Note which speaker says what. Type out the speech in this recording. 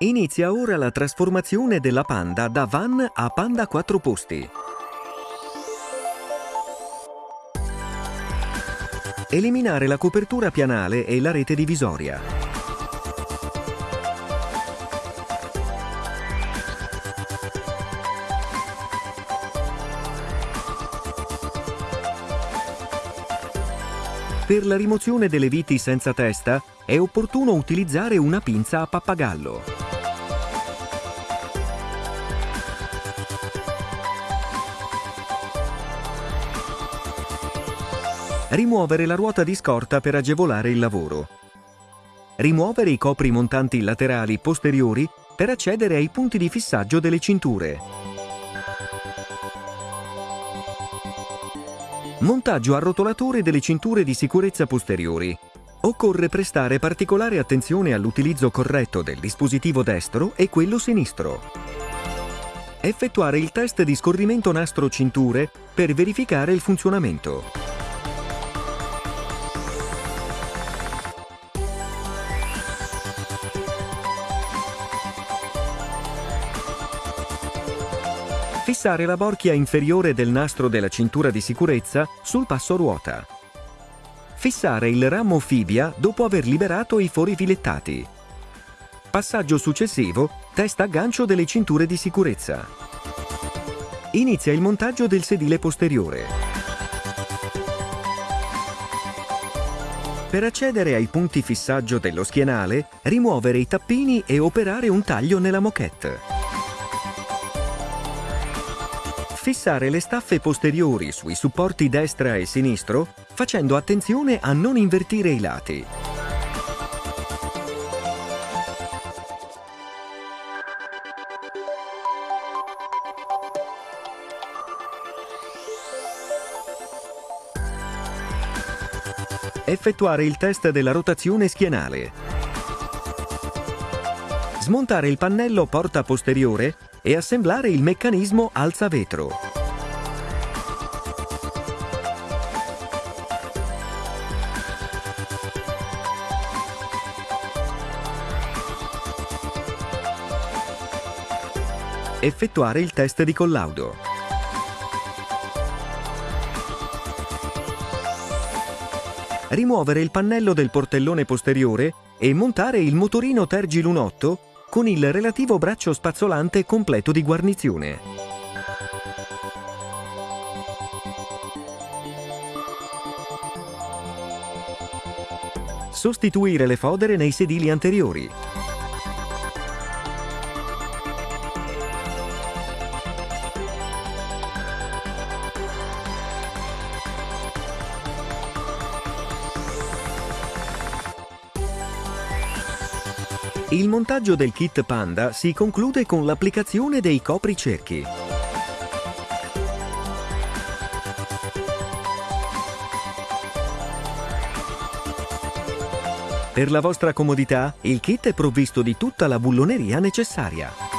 Speaker 1: Inizia ora la trasformazione della Panda da van a Panda 4 posti. Eliminare la copertura pianale e la rete divisoria. Per la rimozione delle viti senza testa è opportuno utilizzare una pinza a pappagallo. Rimuovere la ruota di scorta per agevolare il lavoro. Rimuovere i copri montanti laterali posteriori per accedere ai punti di fissaggio delle cinture. Montaggio a rotolatore delle cinture di sicurezza posteriori. Occorre prestare particolare attenzione all'utilizzo corretto del dispositivo destro e quello sinistro. Effettuare il test di scorrimento nastro cinture per verificare il funzionamento. Fissare la borchia inferiore del nastro della cintura di sicurezza sul passo ruota. Fissare il ramo fibia dopo aver liberato i fori filettati. Passaggio successivo, testa a gancio delle cinture di sicurezza. Inizia il montaggio del sedile posteriore. Per accedere ai punti fissaggio dello schienale, rimuovere i tappini e operare un taglio nella moquette. Fissare le staffe posteriori sui supporti destra e sinistro facendo attenzione a non invertire i lati. Effettuare il test della rotazione schienale. Smontare il pannello porta posteriore e assemblare il meccanismo alza vetro. Effettuare il test di collaudo. Rimuovere il pannello del portellone posteriore e montare il motorino Tergi Lunotto con il relativo braccio spazzolante completo di guarnizione. Sostituire le fodere nei sedili anteriori. Il montaggio del kit Panda si conclude con l'applicazione dei copricerchi. Per la vostra comodità, il kit è provvisto di tutta la bulloneria necessaria.